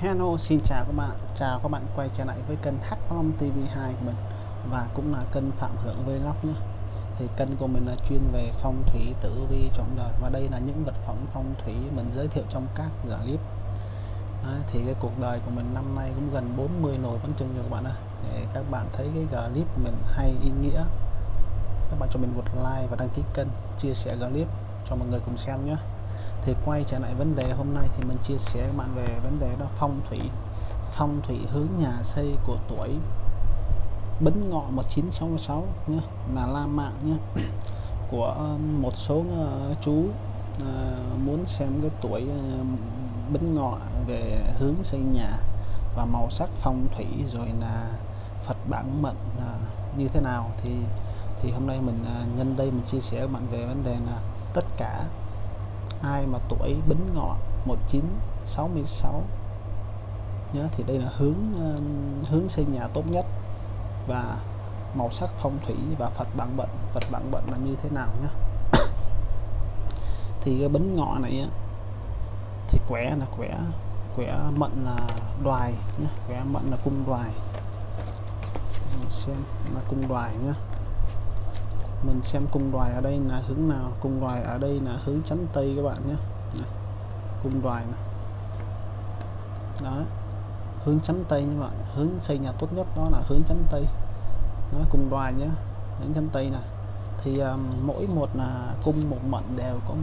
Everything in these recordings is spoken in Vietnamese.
Hello, xin chào các bạn. Chào các bạn quay trở lại với kênh Hắc Long TV2 của mình và cũng là kênh Phạm Hưởng Vlog nhé. Thì kênh của mình là chuyên về phong thủy tử vi trọng đời và đây là những vật phẩm phong thủy mình giới thiệu trong các clip. À, thì cái cuộc đời của mình năm nay cũng gần 40 nồi bánh trưng rồi các bạn ơi. Thì các bạn thấy cái clip của mình hay ý nghĩa. Các bạn cho mình một like và đăng ký kênh, chia sẻ clip cho mọi người cùng xem nhé thì quay trở lại vấn đề hôm nay thì mình chia sẻ với bạn về vấn đề đó phong thủy phong thủy hướng nhà xây của tuổi. Bính Ngọ 1966 nhé là La Mạng nhé của um, một số uh, chú uh, muốn xem cái tuổi uh, Bính Ngọ về hướng xây nhà và màu sắc phong thủy rồi là Phật bản mệnh à, như thế nào. Thì thì hôm nay mình à, nhân đây mình chia sẻ với bạn về vấn đề là tất cả ai mà tuổi Bính Ngọ 1966 nhớ thì đây là hướng ờ, hướng xây nhà tốt nhất. Và màu sắc phong thủy và Phật bản bệnh Phật bản bệnh là như thế nào nhá? Thì cái Bính Ngọ này á, thì quẻ là quẻ quẻ mệnh là đoài nhé quẻ mệnh là cung đoài mình xem là cung đoài nhé mình xem cung đoài ở đây là hướng nào. Cung đoài ở đây là hướng chánh tây các bạn nhé. Này, cung đoài này. Đó hướng chánh tây như vậy hướng xây nhà tốt nhất đó là hướng chánh tây. Nó cung đoài nhé. Hướng chánh tây này. Thì um, mỗi một là cung một mệnh đều có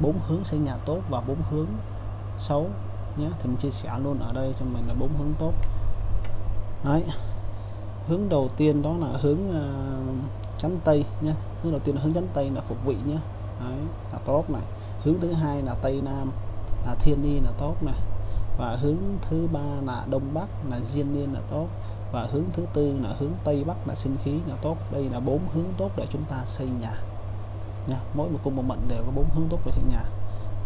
bốn hướng xây nhà tốt và bốn hướng xấu nhé. Thì mình chia sẻ luôn ở đây cho mình là bốn hướng tốt. Đấy. Hướng đầu tiên đó là hướng à, uh, chánh tây nhé hướng đầu tiên là hướng dẫn tây là phục vị nhé. Đấy, là tốt này. Hướng thứ hai là tây nam là thiên niên là tốt này. Và hướng thứ ba là đông bắc là diên niên là tốt. Và hướng thứ tư là hướng tây bắc là sinh khí là tốt. Đây là bốn hướng tốt để chúng ta xây nhà. Nha mỗi một cung một mệnh đều có bốn hướng tốt để xây nhà.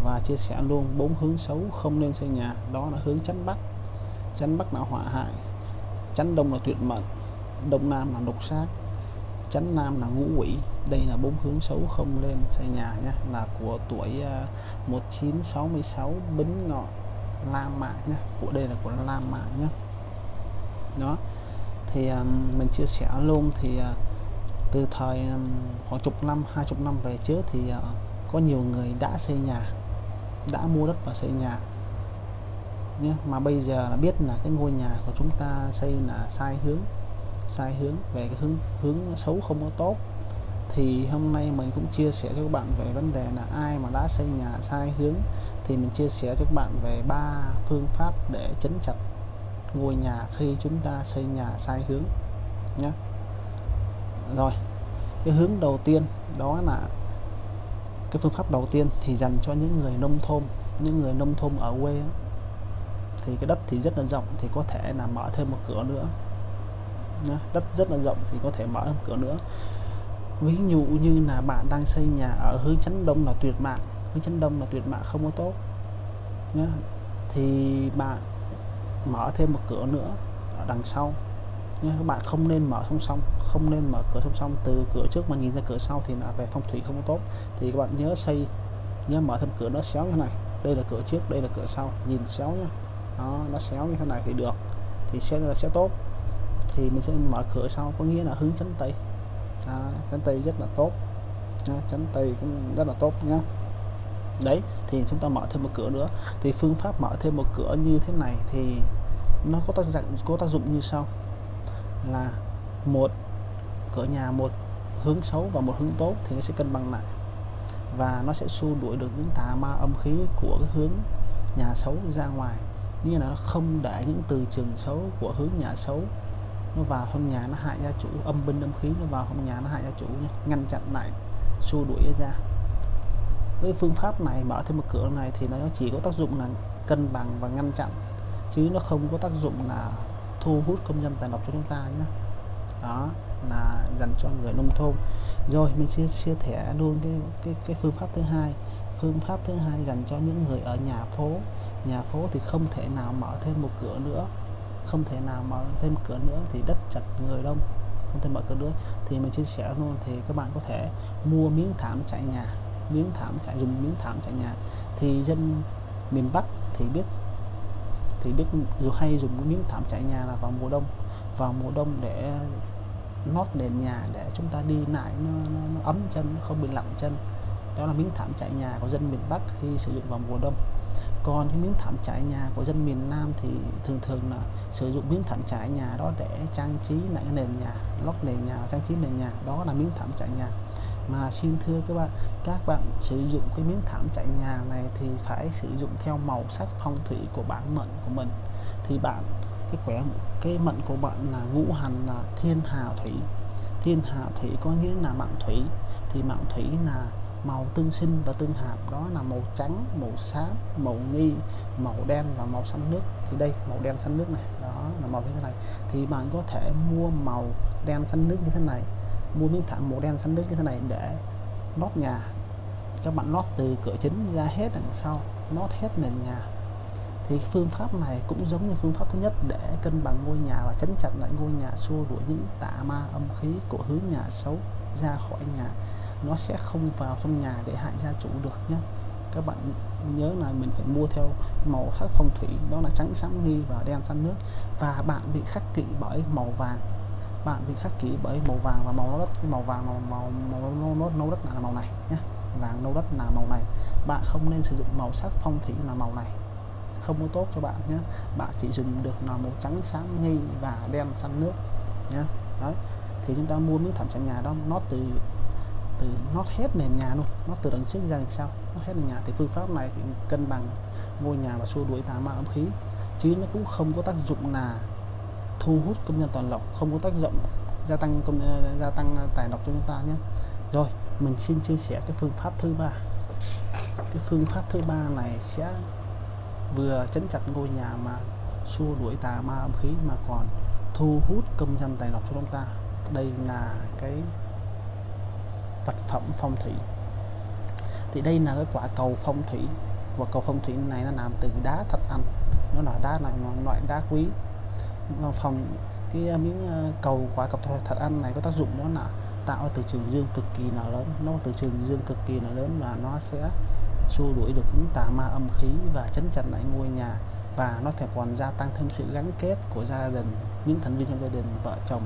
Và chia sẻ luôn bốn hướng xấu không nên xây nhà. Đó là hướng chánh bắc. Chánh bắc là hỏa hại. Chánh đông là tuyệt mệnh. Đông nam là độc sát chấn nam là ngũ quỷ. Đây là bốn hướng xấu không lên xây nhà nhé là của tuổi à, uh, 1966 bính ngọ la mã nhé của đây là của la mã nhé đó. Thì um, mình chia sẻ luôn thì uh, từ thời um, khoảng chục năm hai chục năm về trước thì uh, có nhiều người đã xây nhà đã mua đất và xây nhà nhé mà bây giờ là biết là cái ngôi nhà của chúng ta xây là sai hướng sai hướng về cái hướng hướng xấu không có tốt. Thì hôm nay mình cũng chia sẻ cho các bạn về vấn đề là ai mà đã xây nhà sai hướng, thì mình chia sẻ cho các bạn về ba phương pháp để chấn chặt ngôi nhà khi chúng ta xây nhà sai hướng nhé rồi, cái hướng đầu tiên đó là, cái phương pháp đầu tiên thì dành cho những người nông thôn, những người nông thôn ở quê thì cái đất thì rất là rộng, thì có thể là mở thêm một cửa nữa đất rất là rộng thì có thể mở thêm cửa nữa. Ví dụ như là bạn đang xây nhà ở hướng chánh đông là tuyệt mạng, hướng chánh đông là tuyệt mạng không có tốt nhé thì bạn mở thêm một cửa nữa ở đằng sau nhé các bạn không nên mở song song, không nên mở cửa song song. Từ cửa trước mà nhìn ra cửa sau thì là về phong thủy không có tốt. Thì các bạn nhớ xây, nhớ mở thêm cửa nó xéo như thế này. Đây là cửa trước, đây là cửa sau, nhìn xéo nhá. Đó, nó xéo như thế này thì được, thì sẽ là sẽ tốt thì mình sẽ mở cửa sau có nghĩa là hướng chánh tây à, chánh tây rất là tốt. À, chánh tây cũng rất là tốt nhá. Đấy thì chúng ta mở thêm một cửa nữa. Thì phương pháp mở thêm một cửa như thế này thì nó có tác dụng có tác dụng như sau. Là một cửa nhà một hướng xấu và một hướng tốt thì nó sẽ cân bằng lại. Và nó sẽ xua đuổi được những tà ma âm khí của cái hướng nhà xấu ra ngoài. Như là nó không để những từ trường xấu của hướng nhà xấu nó vào trong nhà nó hại gia chủ, âm binh âm khí nó vào trong nhà nó hại gia chủ nhé ngăn chặn lại, xua đuổi ra với phương pháp này, mở thêm một cửa này thì nó chỉ có tác dụng là cân bằng và ngăn chặn, chứ nó không có tác dụng là thu hút công nhân tài lộc cho chúng ta nhé đó, là dành cho người nông thôn. Rồi, mình chia chia sẻ luôn cái cái cái phương pháp thứ hai. Phương pháp thứ hai dành cho những người ở nhà phố. Nhà phố thì không thể nào mở thêm một cửa nữa không thể nào mở thêm cửa nữa thì đất chật người đông không thể mở cửa nữa. Thì mình chia sẻ luôn thì các bạn có thể mua miếng thảm trải nhà miếng thảm trải dùng miếng thảm trải nhà. Thì dân miền Bắc thì biết thì biết dù hay dùng cái miếng thảm trải nhà là vào mùa đông vào mùa đông để nót nền nhà để chúng ta đi lại nó, nó, nó ấm chân nó không bị lạnh chân. Đó là miếng thảm trải nhà của dân miền Bắc khi sử dụng vào mùa đông còn cái miếng thảm trải nhà của dân miền Nam thì thường thường là sử dụng miếng thảm trải nhà đó để trang trí lại cái nền nhà, lót nền nhà, trang trí nền nhà. Đó là miếng thảm trải nhà. Mà xin thưa các bạn các bạn sử dụng cái miếng thảm trải nhà này thì phải sử dụng theo màu sắc phong thủy của bản mệnh của mình. Thì bạn, cái quẻ, cái mệnh của bạn là ngũ hành là thiên hà thủy. Thiên hà thủy có nghĩa là mạng thủy. Thì mạng thủy là màu tương sinh và tương hợp, đó là màu trắng, màu xám, màu nghi, màu đen và màu xanh nước. Thì đây, màu đen xanh nước này, đó là màu như thế này. Thì bạn có thể mua màu đen xanh nước như thế này, mua miếng thảm màu đen xanh nước như thế này để lót nhà. Các bạn lót từ cửa chính ra hết đằng sau, lót hết nền nhà. Thì phương pháp này cũng giống như phương pháp thứ nhất để cân bằng ngôi nhà và chấn chặt lại ngôi nhà, xua đuổi những tà ma âm khí của hướng nhà xấu ra khỏi nhà nó sẽ không vào trong nhà để hại gia chủ được nhé các bạn nhớ là mình phải mua theo màu sắc phong thủy đó là trắng sáng nghi và đen xanh nước. Và bạn bị khắc kỵ bởi màu vàng. Bạn bị khắc kỷ bởi màu vàng và màu nâu đất cái màu vàng màu màu màu nâu, nâu, nâu đất là màu này nhé vàng nâu đất là màu này. Bạn không nên sử dụng màu sắc phong thủy là màu này. Không có tốt cho bạn nhé bạn chỉ dùng được là màu trắng sáng nghi và đen xanh nước nhé đấy. Thì chúng ta mua miếng thảm trải nhà đó nó từ từ nót hết nền nhà luôn nó từ đằng trước ra đằng sau nó hết nền nhà. Thì phương pháp này thì cân bằng ngôi nhà và xua đuổi tà ma âm khí, chứ nó cũng không có tác dụng là thu hút công nhân toàn lộc, không có tác dụng gia tăng công ờ, gia tăng tài lộc cho chúng ta nhé. Rồi, mình xin chia sẻ cái phương pháp thứ ba. Cái phương pháp thứ ba này sẽ vừa chấn chặt ngôi nhà mà xua đuổi tà ma âm khí, mà còn thu hút công dân tài lộc cho chúng ta. Đây là cái vật phẩm phong thủy. Thì đây là cái quả cầu phong thủy, và cầu phong thủy này nó làm từ đá thạch anh. Nó là đá này loại đá quý. Phòng cái ờ, miếng ờ, cầu quả cầu thật ăn này có tác dụng đó là tạo từ trường dương cực kỳ là lớn. Nó từ trường dương cực kỳ là lớn và nó sẽ xua đuổi được những tà ma âm khí và chấn chặt lại ngôi nhà. Và nó thể còn gia tăng thêm sự gắn kết của gia đình, những thành viên trong gia đình, vợ chồng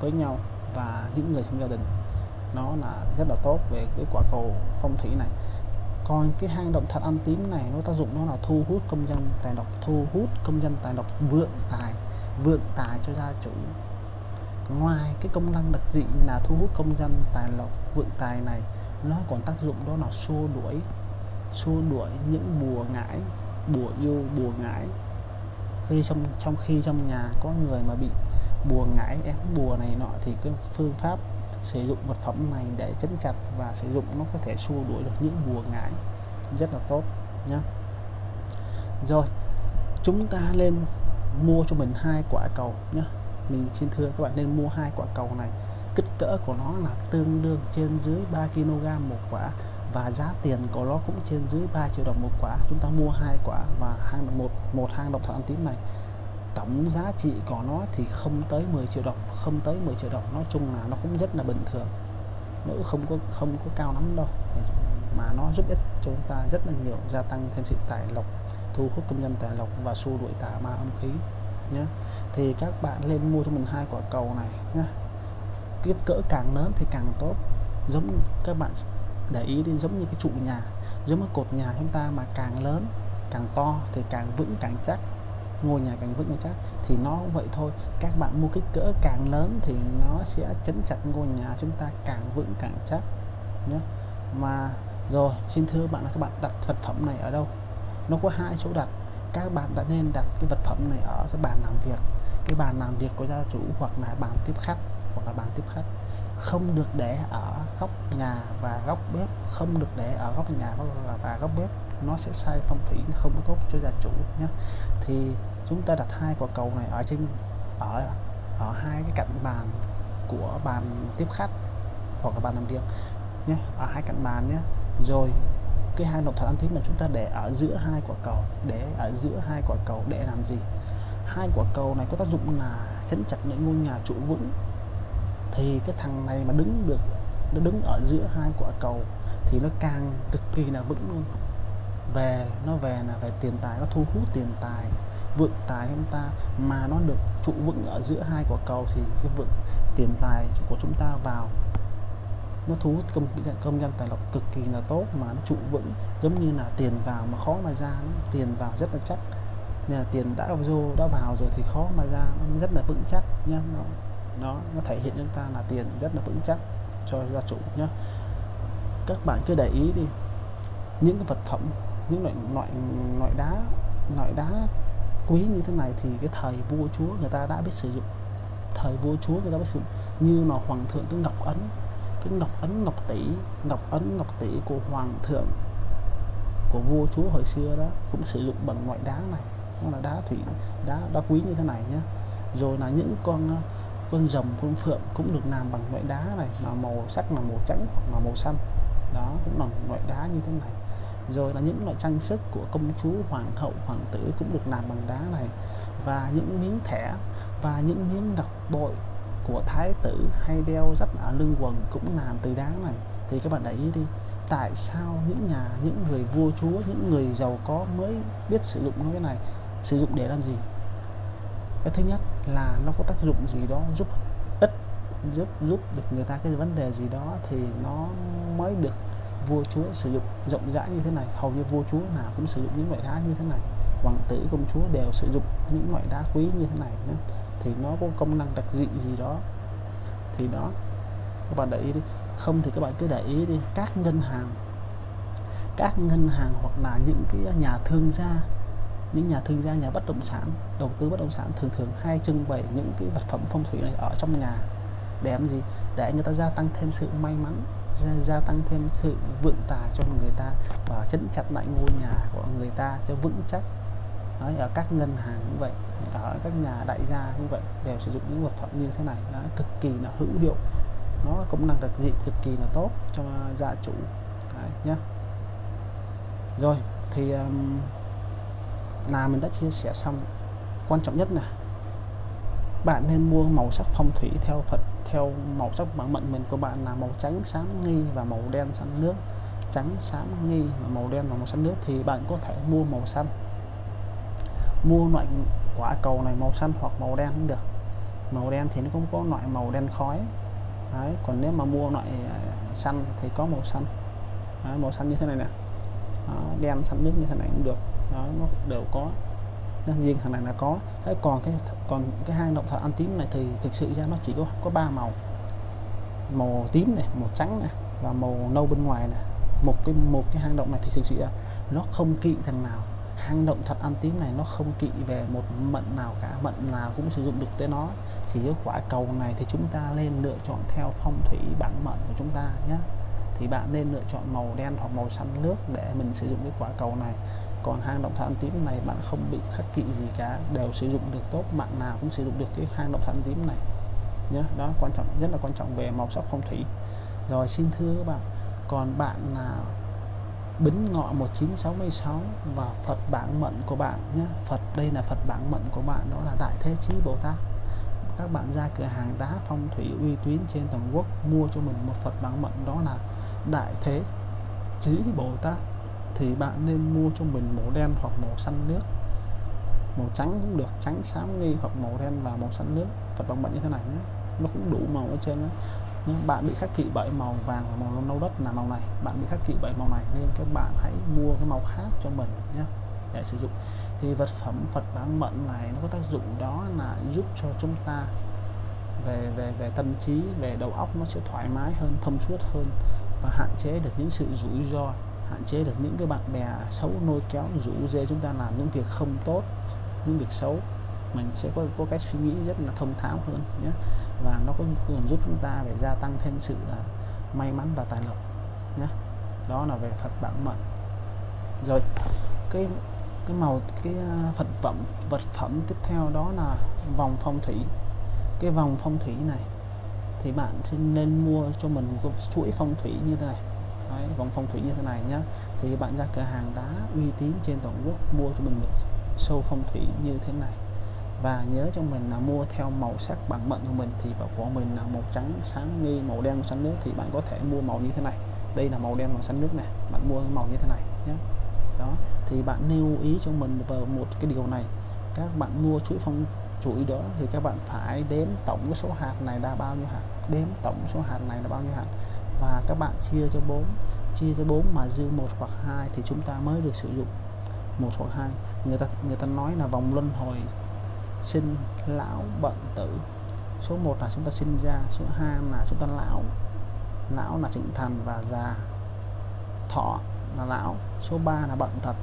với nhau và những người trong gia đình nó là rất là tốt về cái quả cầu phong thủy này. Còn cái hang động thật ăn tím này nó tác dụng nó là thu hút công dân tài độc, thu hút công dân tài độc vượng tài vượng tài cho gia chủ. Ngoài cái công năng đặc dị là thu hút công dân tài lộc vượng tài này nó còn tác dụng đó là xua đuổi xua đuổi những bùa ngải bùa yêu bùa ngải. Khi trong trong khi trong nhà có người mà bị bùa ngải ép bùa này nọ thì cái phương pháp sử dụng vật phẩm này để chấn chặt và sử dụng nó có thể xua đuổi được những bùa ngải. Rất là tốt nhé rồi, chúng ta lên mua cho mình hai quả cầu nhé mình xin thưa các bạn, nên mua hai quả cầu này, kích cỡ của nó là tương đương trên dưới 3 kg một quả và giá tiền của nó cũng trên dưới 3 triệu đồng một quả. Chúng ta mua hai quả và hàng một một hang động thoại ăn tím này tổng giá trị của nó thì không tới 10 triệu đồng, không tới 10 triệu đồng. Nói chung là nó cũng rất là bình thường. Nó không có không có cao lắm đâu. Mà nó giúp ích cho chúng ta rất là nhiều, gia tăng thêm sự tài lộc, thu hút công nhân tài lộc và xua đuổi tà ma âm khí nhé thì các bạn lên mua cho mình hai quả cầu này nhé kích cỡ càng lớn thì càng tốt. Giống các bạn để ý đi giống như cái trụ nhà, giống cái cột nhà chúng ta mà càng lớn, càng to thì càng vững, càng chắc ngôi nhà càng vững càng chắc thì nó cũng vậy thôi. Các bạn mua kích cỡ càng lớn thì nó sẽ chấn chặt ngôi nhà chúng ta càng vững càng chắc nhé. Mà rồi, xin thưa bạn là các bạn đặt vật phẩm này ở đâu? Nó có hai chỗ đặt. Các bạn đã nên đặt cái vật phẩm này ở cái bàn làm việc. Cái bàn làm việc của gia chủ hoặc là bàn tiếp khách, hoặc là bàn tiếp khách. Không được để ở góc nhà và góc bếp. Không được để ở góc nhà và góc bếp nó sẽ sai phong thủy không có tốt cho gia chủ nhé thì chúng ta đặt hai quả cầu này ở trên, ở ở hai cái cạnh bàn của bàn tiếp khách hoặc là bàn làm việc nhé ở hai cạnh bàn nhé rồi, cái hai động thật ăn tính mà chúng ta để ở giữa hai quả cầu, để ở giữa hai quả cầu để làm gì? Hai quả cầu này có tác dụng là chấn chặt những ngôi nhà trụ vững. Thì cái thằng này mà đứng được, nó đứng ở giữa hai quả cầu thì nó càng cực kỳ là vững luôn về nó về là về tiền tài nó thu hút tiền tài vượng tài chúng ta. Mà nó được trụ vững ở giữa hai quả cầu thì cái vượng tiền tài của chúng ta vào nó thu hút công công nhân tài lộc cực kỳ là tốt mà nó trụ vững. Giống như là tiền vào mà khó mà ra nó, tiền vào rất là chắc. Nên là tiền đã vô đã vào rồi thì khó mà ra nó rất là vững chắc nhá. Nó nó nó thể hiện chúng ta là tiền rất là vững chắc cho gia chủ nhé các bạn cứ để ý đi những cái vật phẩm những loại loại loại đá loại đá quý như thế này thì cái thời vua chúa người ta đã biết sử dụng. Thời vua chúa người ta biết sử dụng. Như là hoàng thượng cái ngọc ấn cái ngọc ấn, ngọc tỷ, ngọc ấn, ngọc tỷ của hoàng thượng, của vua chúa hồi xưa đó cũng sử dụng bằng loại đá này. Nó là đá thủy, đá đá quý như thế này nhé rồi là những con con rồng, con phượng cũng được làm bằng loại đá này, mà màu sắc là màu trắng hoặc là màu xanh. Đó, cũng là loại đá như thế này rồi là những loại trang sức của công chúa, hoàng hậu, hoàng tử cũng được làm bằng đá này. Và những miếng thẻ và những miếng ngọc bội của thái tử hay đeo rất ở lưng quần cũng làm từ đá này. Thì các bạn để ý đi, tại sao những nhà, những người vua chúa, những người giàu có mới biết sử dụng cái này? Sử dụng để làm gì? Cái thứ nhất là nó có tác dụng gì đó giúp ích, giúp giúp được người ta cái vấn đề gì đó thì nó mới được vua chúa sử dụng rộng rãi như thế này, hầu như vua chúa nào cũng sử dụng những loại đá như thế này. Hoàng tử, công chúa đều sử dụng những loại đá quý như thế này nhé. Thì nó có công năng đặc dị gì đó. Thì đó, các bạn để ý đi. Không thì các bạn cứ để ý đi, các ngân hàng. Các ngân hàng hoặc là những cái nhà thương gia. Những nhà thương gia, nhà bất động sản, đầu tư bất động sản thường thường hay trưng bày những cái vật phẩm phong thủy này ở trong nhà. Để làm gì? Để người ta gia tăng thêm sự may mắn gia, gia tăng thêm sự vượng tài cho người ta và chấn chặt lại ngôi nhà của người ta cho vững chắc. Đấy, ở các ngân hàng cũng vậy ở các nhà đại gia cũng vậy đều sử dụng những vật phẩm như thế này. Nó cực kỳ là hữu hiệu. Nó công năng đặc dị cực kỳ là tốt cho gia chủ. Đấy, nhé rồi thì um, là mình đã chia sẻ xong. Quan trọng nhất là bạn nên mua màu sắc phong thủy theo Phật theo màu sắc bản mệnh mình của bạn là màu trắng xám nghi và màu đen xanh nước. Trắng xám nghi và màu đen và màu xanh nước. Thì bạn có thể mua màu xanh. Mua loại quả cầu này màu xanh hoặc màu đen cũng được. Màu đen thì nó cũng có loại màu đen khói. Đấy, còn nếu mà mua loại à, xanh thì có màu xanh. Đấy, màu xanh như thế này nè. Đó, đen xanh nước như thế này cũng được. Đó nó đều có riêng thằng này là có. Thế còn cái còn cái hang động thạch ăn tím này thì thực sự ra nó chỉ có có ba màu. Màu tím này, màu trắng này và màu nâu bên ngoài này. Một cái một cái hang động này thì thực sự ra nó không kỵ thằng nào. Hang động thật ăn tím này nó không kỵ về một mận nào cả, mận nào cũng sử dụng được tới nó. Chỉ có quả cầu này thì chúng ta nên lựa chọn theo phong thủy bản mệnh của chúng ta nhé. Thì bạn nên lựa chọn màu đen hoặc màu xanh nước để mình sử dụng cái quả cầu này còn hang động thạch tím này bạn không bị khắc kỵ gì cả, đều sử dụng được tốt, bạn nào cũng sử dụng được cái hang động thạch tím này. Nhé đó, quan trọng, rất là quan trọng về màu sắc phong thủy. Rồi, xin thưa các bạn, còn bạn nào bính ngọ 1966 và Phật bản mệnh của bạn nhé. Phật, đây là Phật bản mệnh của bạn, đó là Đại Thế Chí Bồ Tát. Các bạn ra cửa hàng đá phong thủy uy tín trên toàn quốc, mua cho mình một Phật bản mệnh đó là Đại Thế Chí Bồ Tát thì bạn nên mua cho mình màu đen hoặc màu xanh nước. Màu trắng cũng được, trắng, xám, nghi hoặc màu đen và màu xanh nước. Phật bằng mệnh như thế này nhé. Nó cũng đủ màu ở trên đó bạn bị khắc kỵ bởi màu vàng và màu nâu đất là màu này. Bạn bị khắc kỵ bởi màu này nên các bạn hãy mua cái màu khác cho mình nhé, để sử dụng. Thì vật phẩm Phật bán mận này nó có tác dụng đó là giúp cho chúng ta về về về tâm trí, về đầu óc nó sẽ thoải mái hơn, thông suốt hơn và hạn chế được những sự rủi ro hạn chế được những cái bạn bè xấu nôi kéo rủ dê chúng ta làm những việc không tốt những việc xấu. Mình sẽ có có cách suy nghĩ rất là thông tháo hơn nhé. Và nó cũng còn giúp chúng ta để gia tăng thêm sự uh, may mắn và tài lộc nhé. Đó là về Phật bản mệnh rồi cái cái màu cái phật vật phẩm vật phẩm tiếp theo đó là vòng phong thủy. Cái vòng phong thủy này thì bạn nên mua cho mình một chuỗi phong thủy như thế này. Đấy, vòng phong thủy như thế này nhá. Thì bạn ra cửa hàng đá uy tín trên toàn quốc mua cho mình một sâu phong thủy như thế này. Và nhớ cho mình là mua theo màu sắc bản mệnh của mình thì bảo của mình là màu trắng sáng nghi màu đen màu xanh nước thì bạn có thể mua màu như thế này. Đây là màu đen màu xanh nước này bạn mua màu như thế này nhé đó thì bạn lưu ý cho mình vào một cái điều này. Các bạn mua chuỗi phong chuỗi đó thì các bạn phải đếm tổng cái số hạt này là bao nhiêu hạt đếm tổng số hạt này là bao nhiêu hạt và các bạn chia cho 4 chia cho 4 mà dư một hoặc hai thì chúng ta mới được sử dụng. Một hoặc hai. Người ta người ta nói là vòng luân hồi sinh lão bệnh tử. Số 1 là chúng ta sinh ra, số 2 là chúng ta lão lão là trưởng thành và già. Thọ là lão, số 3 là bệnh tật.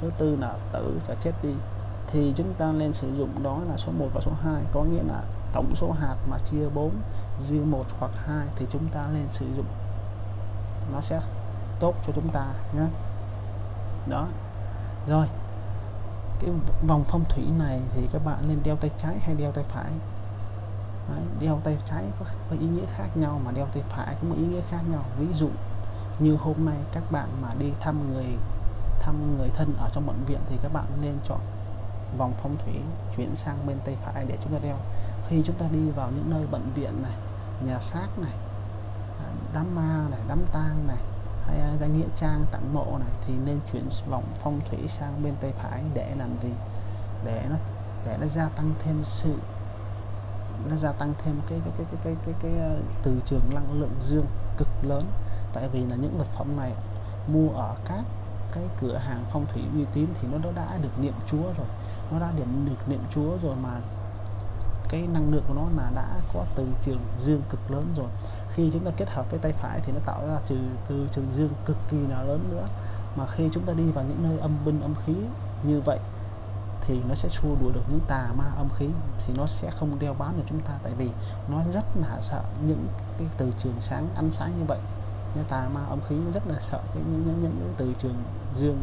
Thứ tư là tử sẽ chết đi. Thì chúng ta nên sử dụng đó là số 1 và số 2 có nghĩa là tổng số hạt mà chia 4 dư 1 hoặc 2 thì chúng ta nên sử dụng nó sẽ tốt cho chúng ta nhé. Đó. Rồi. Cái vòng phong thủy này thì các bạn nên đeo tay trái hay đeo tay phải? Đấy, đeo tay trái có, có ý nghĩa khác nhau mà đeo tay phải có một ý nghĩa khác nhau. Ví dụ như hôm nay các bạn mà đi thăm người thăm người thân ở trong bệnh viện thì các bạn nên chọn vòng phong thủy chuyển sang bên tay phải để chúng ta đeo. Khi chúng ta đi vào những nơi bệnh viện này nhà xác này đám ma này đám tang này hay à, danh nghĩa trang tặng mộ này thì nên chuyển vòng phong thủy sang bên tay phải để làm gì? Để nó để nó gia tăng thêm sự nó gia tăng thêm cái cái cái cái cái cái, cái, cái từ trường năng lượng dương cực lớn. Tại vì là những vật phẩm này mua ở các cái cửa hàng phong thủy uy tín thì nó đã được niệm chúa rồi nó đã điểm được niệm chúa rồi mà cái năng lượng của nó là đã có từ trường dương cực lớn rồi. Khi chúng ta kết hợp với tay phải thì nó tạo ra trừ từ trường dương cực kỳ là lớn nữa. Mà khi chúng ta đi vào những nơi âm binh âm khí như vậy thì nó sẽ xua đuổi được những tà ma âm khí thì nó sẽ không đeo bám được chúng ta. Tại vì nó rất là sợ những cái từ trường sáng ánh sáng như vậy. Những tà ma âm khí nó rất là sợ cái những, những, những cái từ trường dương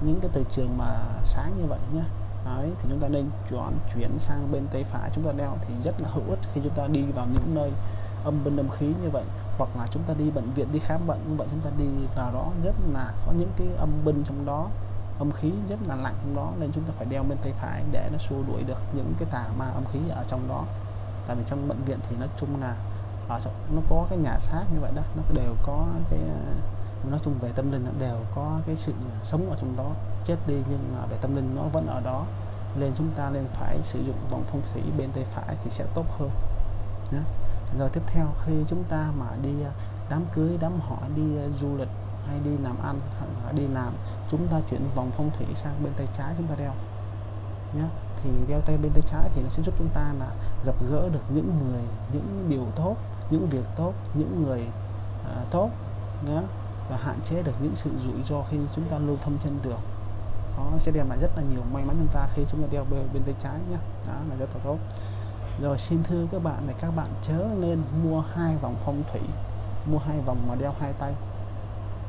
những cái từ trường mà sáng như vậy nhé Đấy, thì chúng ta nên chọn chuyển sang bên tay phải chúng ta đeo thì rất là hữu ích khi chúng ta đi vào những nơi âm bên âm khí như vậy. Hoặc là chúng ta đi bệnh viện đi khám bệnh như vậy chúng ta đi vào đó rất là có những cái âm binh trong đó âm khí rất là lạnh trong đó nên chúng ta phải đeo bên tay phải để nó xua đuổi được những cái tà ma âm khí ở trong đó. Tại vì trong bệnh viện thì nói chung là ở trong, nó có cái nhà xác như vậy đó nó đều có cái nói chung về tâm linh đều có cái sự à, sống ở trong đó chết đi nhưng mà về tâm linh nó vẫn ở đó. Nên chúng ta nên phải sử dụng vòng phong thủy bên tay phải thì sẽ tốt hơn nhé. rồi tiếp theo khi chúng ta mà đi à, đám cưới đám hỏi đi à, du lịch hay đi làm ăn hay đi làm chúng ta chuyển vòng phong thủy sang bên tay trái chúng ta đeo nhé thì đeo tay bên tay trái thì nó sẽ giúp chúng ta là gặp gỡ được những người những điều tốt những việc tốt những người uh, tốt nhé và hạn chế được những sự rủi ro khi chúng ta lưu thông trên đường. Nó sẽ đem lại rất là nhiều may mắn chúng ta khi chúng ta đeo bên, bên tay trái nhé đó là rất là tốt. Rồi xin thưa các bạn này các bạn chớ nên mua hai vòng phong thủy. Mua hai vòng mà đeo hai tay.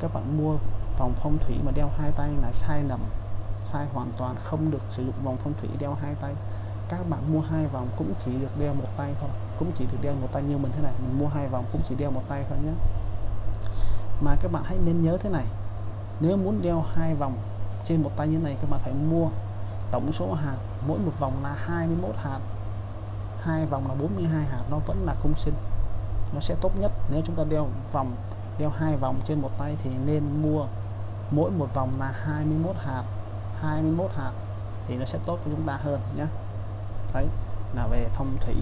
Các bạn mua vòng phong thủy mà đeo hai tay là sai lầm sai hoàn toàn không được sử dụng vòng phong thủy đeo hai tay. Các bạn mua hai vòng cũng chỉ được đeo một tay thôi cũng chỉ được đeo một tay như mình thế này. Mình mua hai vòng cũng chỉ đeo một tay thôi nhé mà các bạn hãy nên nhớ thế này, nếu muốn đeo hai vòng trên một tay như này, các bạn phải mua tổng số hạt, mỗi một vòng là 21 hạt. Hai vòng là 42 hạt, nó vẫn là cung sinh. Nó sẽ tốt nhất. Nếu chúng ta đeo vòng, đeo hai vòng trên một tay thì nên mua mỗi một vòng là 21 hạt. 21 hạt thì nó sẽ tốt cho chúng ta hơn nhé đấy, là về phong thủy.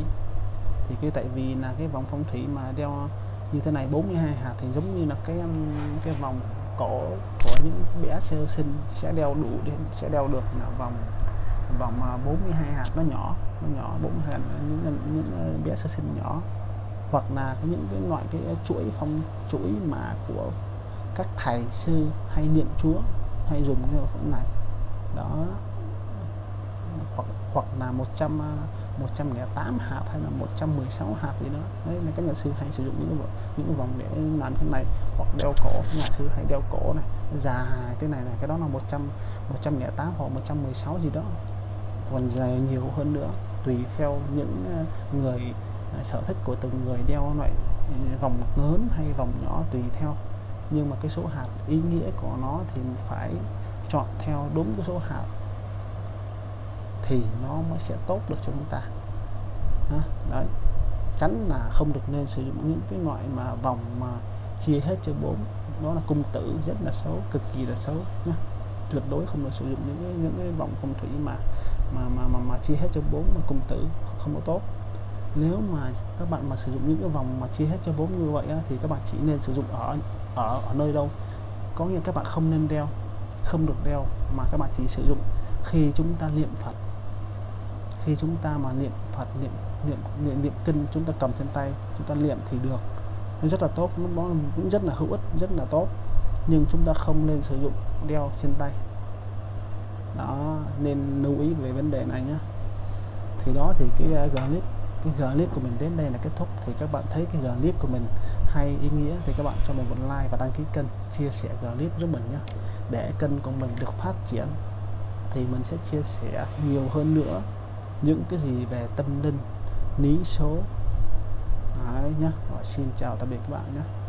Thì cái tại vì là cái vòng phong thủy mà đeo như thế này 42 hạt thì giống như là cái um, cái vòng cổ của những bé sơ sinh sẽ đeo đủ để sẽ đeo được là vòng vòng à, 42 hạt nó nhỏ nó nhỏ 42 hạt những, những, những ờ, bé sơ sinh nhỏ. Hoặc là có những cái loại cái chuỗi phong chuỗi mà của các thầy sư hay niệm chúa hay dùng cái phần này. Đó. Hoặc hoặc là 100 108 hạt hay là 116 hạt gì đó. Đấy, là các nhà sư hay sử dụng những cái những vòng để làm thế này, hoặc đeo cổ. Nhà sư hay đeo cổ này, dài thế này này, cái đó là 100 108 hoặc 116 gì đó. Còn dài nhiều hơn nữa, tùy theo những ờ, người ờ, sở thích của từng người đeo loại ờ, vòng lớn hay vòng nhỏ tùy theo. Nhưng mà cái số hạt ý nghĩa của nó thì phải chọn theo đúng cái số hạt thì nó mới sẽ tốt được cho chúng ta. Đó, đấy. Tránh là không được nên sử dụng những cái loại mà vòng mà chia hết cho bốn. Đó là cung tử rất là xấu cực kỳ là xấu nhá. Tuyệt đối không được sử dụng những cái, những cái vòng phong thủy mà mà mà mà, mà chia hết cho bốn mà cung tử không có tốt. Nếu mà các bạn mà sử dụng những cái vòng mà chia hết cho bốn như vậy á, thì các bạn chỉ nên sử dụng ở ở ở nơi đâu. Có nghĩa các bạn không nên đeo không được đeo mà các bạn chỉ sử dụng khi chúng ta niệm Phật khi chúng ta mà niệm Phật niệm niệm niệm, niệm kinh chúng ta cầm trên tay chúng ta niệm thì được. Nó rất là tốt nó cũng rất là hữu ích rất là tốt. Nhưng chúng ta không nên sử dụng đeo trên tay. Đó nên lưu ý về vấn đề này nhé. Thì đó thì cái ờ, uh, clip cái clip của mình đến đây là kết thúc. Thì các bạn thấy cái clip của mình hay ý nghĩa thì các bạn cho mình một like và đăng ký kênh chia sẻ clip giúp mình nhé. Để kênh của mình được phát triển thì mình sẽ chia sẻ nhiều hơn nữa những cái gì về tâm linh lý số Đấy nhá. Rồi, xin chào tạm biệt các bạn nhé